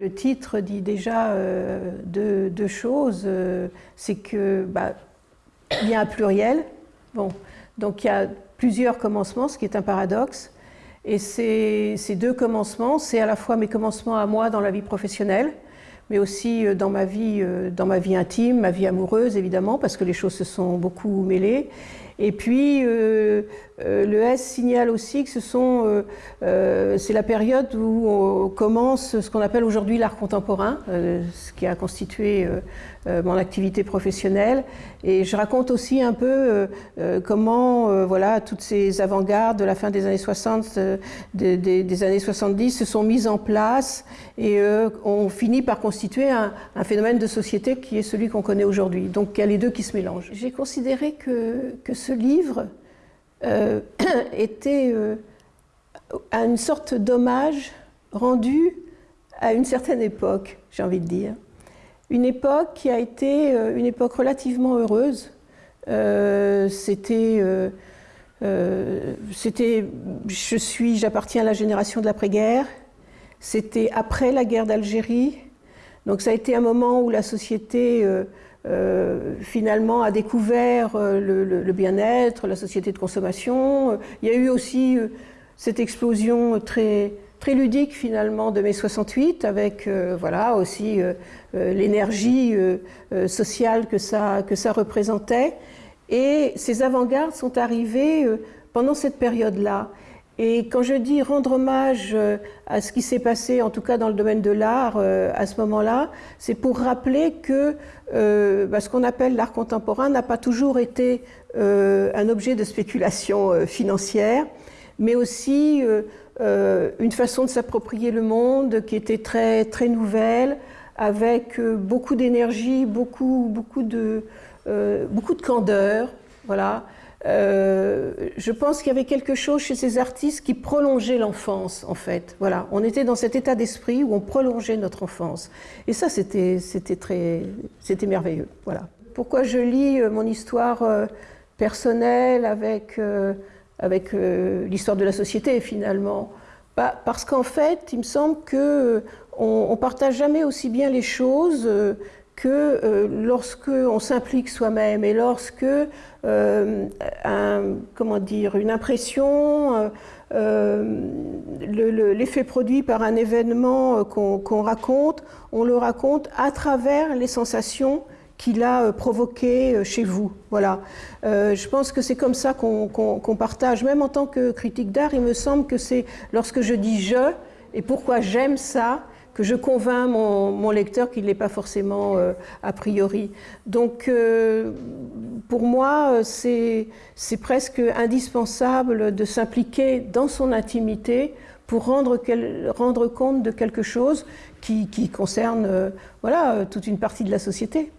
Le titre dit déjà euh, deux, choses. Euh, c'est que bah, il y a un pluriel. Bon, donc il y a plusieurs commencements, ce qui est un paradoxe. Et ces, deux commencements, c'est à la fois mes commencements à moi dans la vie professionnelle, mais aussi euh, dans ma vie, dans ma vie intime, ma vie amoureuse évidemment, parce que les choses se sont beaucoup mêlées. Et puis, euh, le S signale aussi que ce sont, euh, c'est la période où on commence ce qu'on appelle aujourd'hui l'art contemporain, ce qui a constitué mon activité professionnelle. Et je raconte aussi un peu comment, voilà, toutes ces avant-gardes de la fin des années 60, des, des, années 70 se sont mises en place et ont fini par constituer un, un, phénomène de société qui est celui qu'on connaît aujourd'hui. Donc, il y a les deux qui se mélangent. J'ai considéré que, que ce livre euh, était euh, à une sorte d'hommage rendu à une certaine époque, j'ai envie de dire. Une époque qui a été euh, une époque relativement heureuse. c'était, c'était, je j'appartiens à la génération de l'après-guerre. C'était après la guerre d'Algérie. Donc ça a été un moment où la société euh, finalement a découvert euh, le, bien-être, la société de consommation. Il y a eu aussi euh, cette explosion très, très ludique finalement de mai 68 avec voilà aussi l'énergie sociale que ça, que ça représentait. Et ces avant-gardes sont arrivés pendant cette période-là. Et quand je dis rendre hommage euh, à ce qui s'est passé, en tout cas dans le domaine de l'art euh, à ce moment-là, c'est pour rappeler que euh, bah, ce qu'on appelle l'art contemporain n'a pas toujours été un objet de spéculation financière, mais aussi une façon de s'approprier le monde qui était très, très nouvelle, avec beaucoup d'énergie, beaucoup, beaucoup, de, beaucoup de candeur. Voilà. Euh, je pense qu'il y avait quelque chose chez ces artistes qui prolongeait l'enfance, en fait. Voilà, on était dans cet état d'esprit où on prolongeait notre enfance. Et ça, c'était très, c'était merveilleux. Voilà. Pourquoi je lis euh, mon histoire euh, personnelle avec, avec l'histoire de la société, finalement? Bah, Parce qu'en fait, il me semble que on, partage jamais aussi bien les choses que euh, lorsque on s'implique soi-même et lorsque euh, comment dire, une impression, euh, l'effet produit par un événement qu'on raconte, on le raconte à travers les sensations qu'il a provoquées chez vous. Voilà. je pense que c'est comme ça qu'on partage. Même en tant que critique d'art, il me semble que c'est lorsque je dis je et pourquoi j'aime ça, je convainc mon, lecteur qu'il n'est pas forcément euh, a priori. Donc euh, pour moi, c'est presque indispensable de s'impliquer dans son intimité pour rendre, compte de quelque chose qui, concerne euh, voilà, toute une partie de la société.